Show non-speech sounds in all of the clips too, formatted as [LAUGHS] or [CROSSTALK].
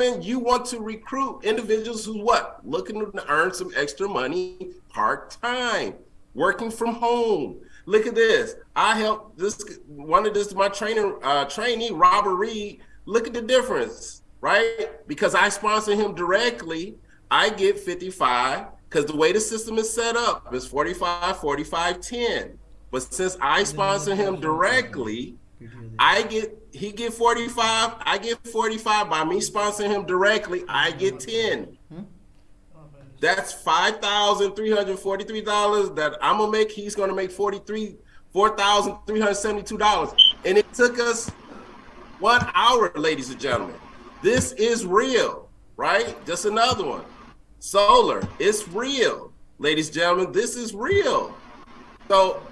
you want to recruit individuals who what? Looking to earn some extra money part-time, working from home. Look at this. I helped this one of this my trainer uh, trainee Robert Reed. Look at the difference, right? Because I sponsor him directly, I get 55 because the way the system is set up is 45, 45, 10. But since I sponsor him [LAUGHS] directly, I get he get 45, I get 45 by me sponsoring him directly, I get 10. That's five thousand three hundred forty-three dollars that I'm gonna make. He's gonna make forty-three, four thousand three hundred seventy-two dollars, and it took us one hour, ladies and gentlemen. This is real, right? Just another one. Solar, it's real, ladies and gentlemen. This is real. So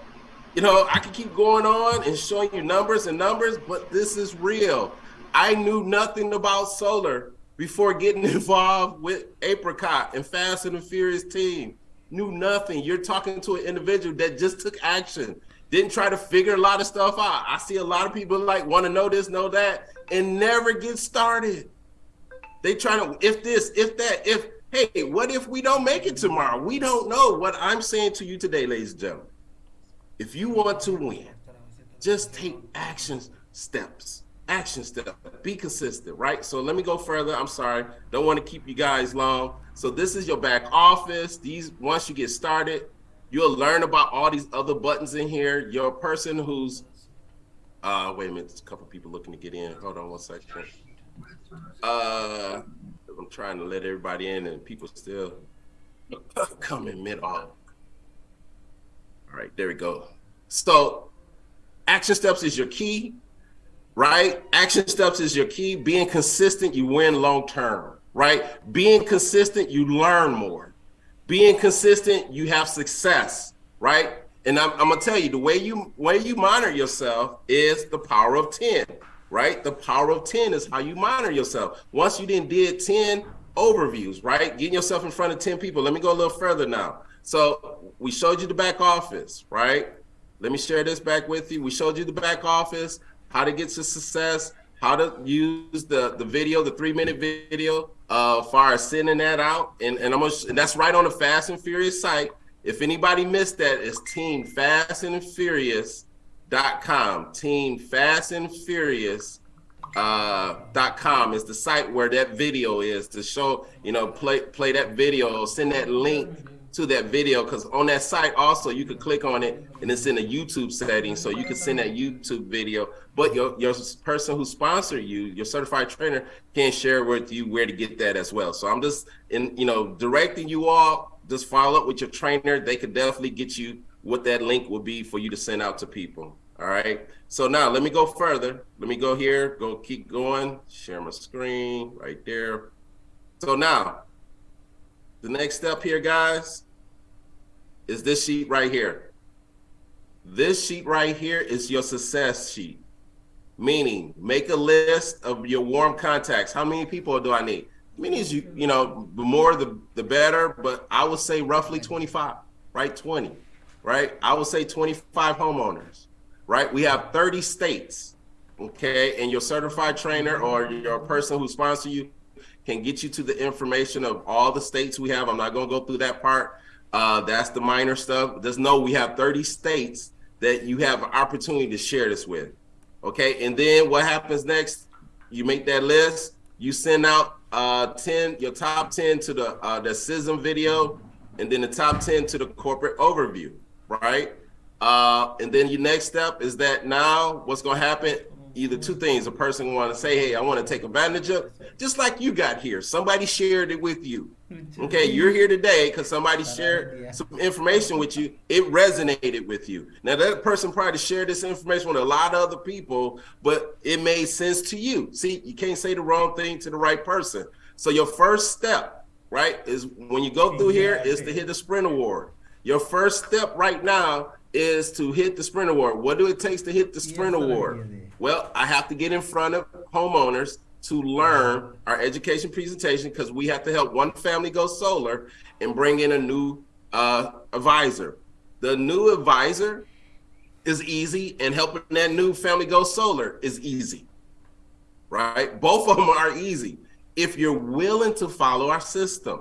you know, I can keep going on and showing you numbers and numbers, but this is real. I knew nothing about solar before getting [LAUGHS] involved with Apricot and Fast and the Furious team. Knew nothing. You're talking to an individual that just took action, didn't try to figure a lot of stuff out. I see a lot of people like want to know this, know that, and never get started. They try to, if this, if that, if, hey, what if we don't make it tomorrow? We don't know. What I'm saying to you today, ladies and gentlemen, if you want to win, just take action steps. Action step. Be consistent, right? So let me go further. I'm sorry. Don't want to keep you guys long. So this is your back office. These once you get started, you'll learn about all these other buttons in here. Your person who's uh wait a minute, there's a couple people looking to get in. Hold on one second. Uh I'm trying to let everybody in and people still coming mid off. Right, there we go. So action steps is your key, right? Action steps is your key. Being consistent, you win long term, right? Being consistent, you learn more. Being consistent, you have success, right? And I'm, I'm gonna tell you the way you way you monitor yourself is the power of 10, right? The power of 10 is how you monitor yourself. Once you then did 10 overviews, right? Getting yourself in front of 10 people. Let me go a little further now. So we showed you the back office, right? Let me share this back with you. We showed you the back office, how to get to success, how to use the, the video, the three minute video, uh, far as sending that out. And, and I'm gonna, and that's right on the Fast and Furious site. If anybody missed that, it's Team Fast and Furious.com. Team Fast and Furious uh dot com is the site where that video is to show you know play play that video send that link to that video because on that site also you could click on it and it's in a YouTube setting so you can send that YouTube video. But your your person who sponsored you your certified trainer can share with you where to get that as well. So I'm just in you know directing you all just follow up with your trainer. They could definitely get you what that link will be for you to send out to people. All right? So now let me go further. Let me go here go keep going share my screen right there. So now the next step here, guys, is this sheet right here. This sheet right here is your success sheet, meaning make a list of your warm contacts. How many people do I need? Meaning you, you know, the more the, the better, but I would say roughly 25, right? 20, right? I would say 25 homeowners, right? We have 30 states, okay? And your certified trainer or your person who sponsor you can get you to the information of all the states we have. I'm not going to go through that part. Uh, that's the minor stuff. Just know we have 30 states that you have an opportunity to share this with. Okay, and then what happens next? You make that list. You send out uh, 10, your top 10 to the uh, the CISM video, and then the top 10 to the corporate overview, right? Uh, and then your next step is that now what's going to happen? Either two things. A person want to say, hey, I want to take advantage of, just like you got here. Somebody shared it with you. [LAUGHS] Okay, you're here today because somebody uh, shared some information with you. It resonated with you. Now that person probably shared this information with a lot of other people, but it made sense to you. See, you can't say the wrong thing to the right person. So your first step, right, is when you go through here is to hit the sprint award. Your first step right now is to hit the sprint award. What do it takes to hit the sprint award? Well, I have to get in front of homeowners to learn our education presentation because we have to help one family go solar and bring in a new uh, advisor. The new advisor is easy and helping that new family go solar is easy, right? Both of them are easy. if you're willing to follow our system,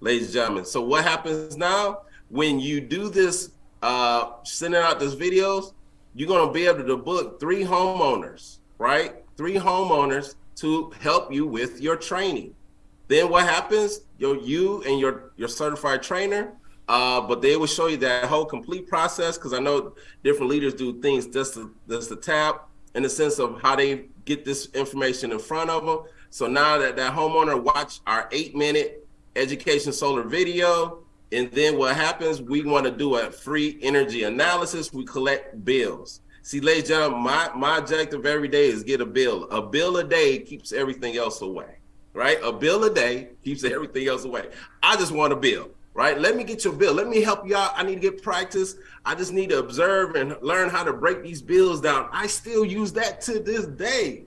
ladies and gentlemen. So what happens now when you do this, uh, sending out these videos, you're going to be able to book three homeowners, right? Three homeowners to help you with your training. Then what happens? Your you and your your certified trainer, uh, but they will show you that whole complete process because I know different leaders do things just to, just to tap in the sense of how they get this information in front of them. So now that that homeowner watch our eight minute education solar video, and then what happens, we want to do a free energy analysis. We collect bills. See, ladies and gentlemen, my, my objective every day is get a bill. A bill a day keeps everything else away right? A bill a day keeps everything else away. I just want a bill, right? Let me get your bill. Let me help you out. I need to get practice. I just need to observe and learn how to break these bills down. I still use that to this day.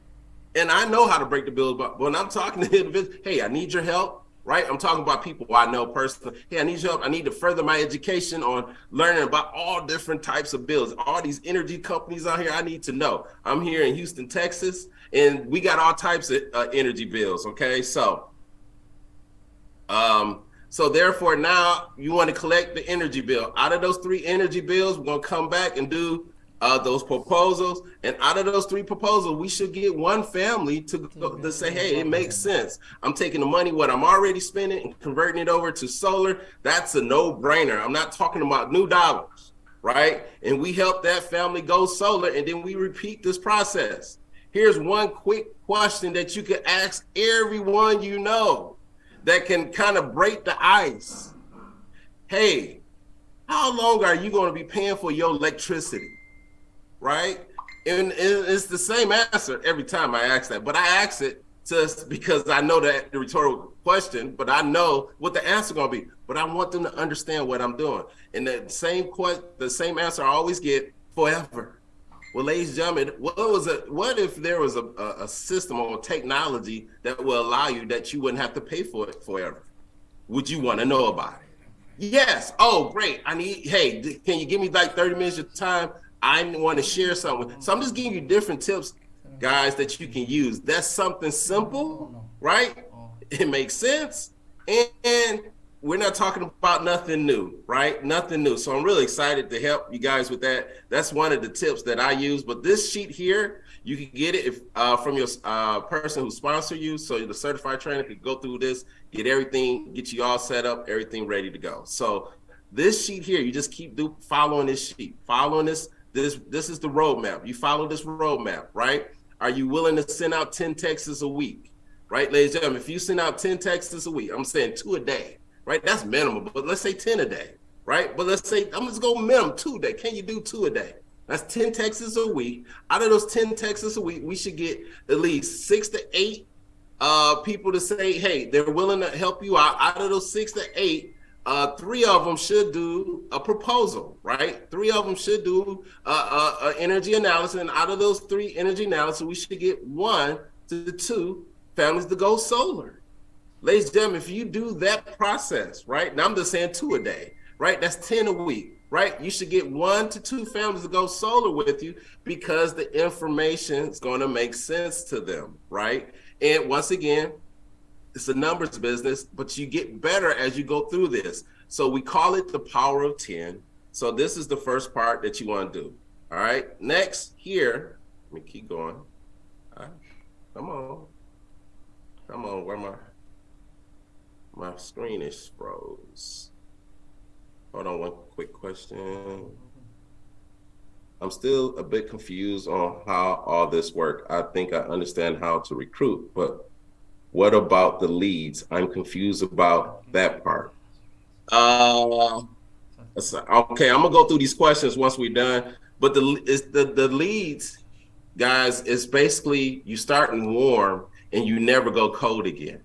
And I know how to break the bills, but when I'm talking to [LAUGHS] individuals, hey, I need your help, right? I'm talking about people I know personally. Hey, I need help. I need to further my education on learning about all different types of bills. All these energy companies out here, I need to know. I'm here in Houston, Texas and we got all types of uh, energy bills. Okay, so um, so therefore now you want to collect the energy bill. Out of those three energy bills, we're gonna come back and do uh, those proposals. And out of those three proposals, we should get one family to, to say, hey, it makes sense. I'm taking the money, what I'm already spending and converting it over to solar. That's a no brainer. I'm not talking about new dollars, right? And we help that family go solar and then we repeat this process. Here's one quick question that you could ask everyone you know that can kind of break the ice. Hey, how long are you going to be paying for your electricity? Right? And it's the same answer every time I ask that, but I ask it just because I know that the rhetorical question, but I know what the answer gonna be. But I want them to understand what I'm doing. And the same question, the same answer I always get forever. Well, ladies and gentlemen, what was it? What if there was a, a, system or technology that will allow you that you wouldn't have to pay for it forever? Would you want to know about it? Yes. Oh, great. I need. Hey, can you give me like thirty minutes of time? I want to share something. So I'm just giving you different tips, guys, that you can use. That's something simple, right? It makes sense, and we're not talking about nothing new, right? Nothing new. So I'm really excited to help you guys with that. That's one of the tips that I use. But this sheet here, you can get it if uh, from your uh, person who sponsor you. So the certified trainer could go through this, get everything, get you all set up, everything ready to go. So this sheet here, you just keep do, following this sheet, following this. This this is the roadmap. You follow this roadmap, right? Are you willing to send out 10 texts a week? Right, ladies and gentlemen, if you send out 10 texts a week, I'm saying two a day right? That's minimum, but let's say 10 a day, right? But let's say, I'm just going to minimum two a day. Can you do two a day? That's 10 texts a week. Out of those 10 texts a week, we should get at least six to eight uh, people to say, hey, they're willing to help you out. Out of those six to eight, uh, three of them should do a proposal, right? Three of them should do a, a, a energy analysis. And out of those three energy analysis, we should get one to two families to go solar. Ladies and gentlemen, if you do that process, right? Now I'm just saying two a day, right? That's 10 a week, right? You should get one to two families to go solar with you because the information is going to make sense to them, right? And once again, it's a numbers business, but you get better as you go through this. So we call it the power of 10. So this is the first part that you want to do. All right. Next here, let me keep going. All right. Come on. Come on. Where I? My screen is froze. Hold on one quick question. I'm still a bit confused on how all this work. I think I understand how to recruit, but what about the leads? I'm confused about that part. Uh, okay, I'm gonna go through these questions once we're done. But the is the the leads, guys, is basically you starting warm and you never go cold again.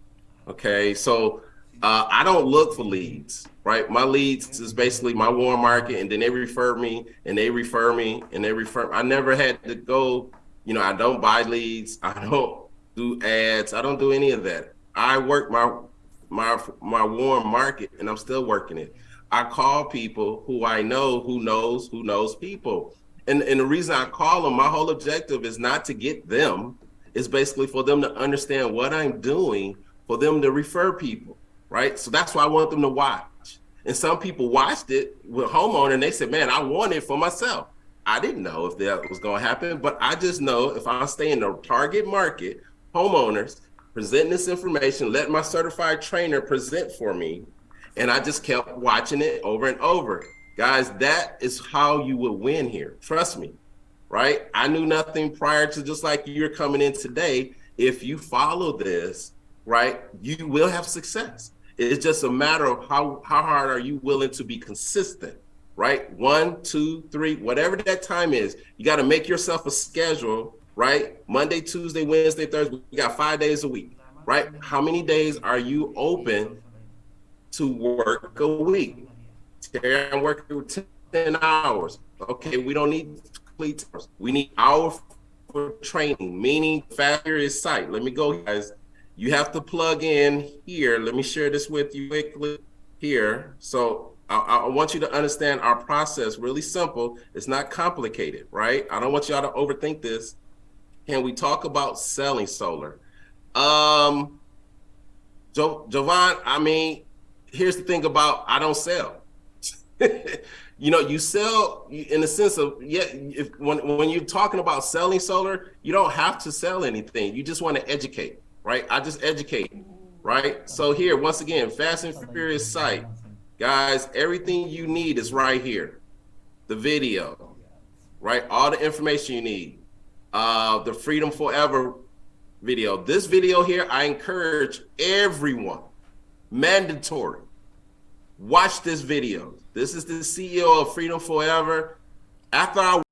Okay, so uh, I don't look for leads, right? My leads is basically my warm market, and then they refer me, and they refer me, and they refer. I never had to go. You know, I don't buy leads. I don't do ads. I don't do any of that. I work my my my warm market, and I'm still working it. I call people who I know, who knows, who knows people, and and the reason I call them, my whole objective is not to get them. It's basically for them to understand what I'm doing for them to refer people, right? So that's why I want them to watch. And some people watched it with homeowner and they said, man, I want it for myself. I didn't know if that was going to happen, but I just know if I stay in the target market, homeowners present this information, let my certified trainer present for me, and I just kept watching it over and over. Guys, that is how you will win here. Trust me, right? I knew nothing prior to just like you're coming in today. If you follow this, right, you will have success. It's just a matter of how, how hard are you willing to be consistent, right? One, two, three, whatever that time is, you got to make yourself a schedule, right? Monday, Tuesday, Wednesday, Thursday, we got five days a week, right? How many days are you open to work a week? Terry, I'm working 10 hours. Okay, we don't need complete hours. We need hour for training, meaning faster is sight. Let me go, guys. You have to plug in here. Let me share this with you quickly here. So I, I want you to understand our process really simple. It's not complicated, right? I don't want y'all to overthink this. Can we talk about selling solar? Um, jo Jovan, I mean, here's the thing about I don't sell. [LAUGHS] you know, you sell in the sense of yeah. If when when you're talking about selling solar, you don't have to sell anything. You just want to educate, right? I just educate, right? So here, once again, Fast and Furious site, guys. Everything you need is right here. The video, right? All the information you need. Uh, the Freedom Forever video. This video here, I encourage everyone, mandatory watch this video. This is the CEO of Freedom Forever. After I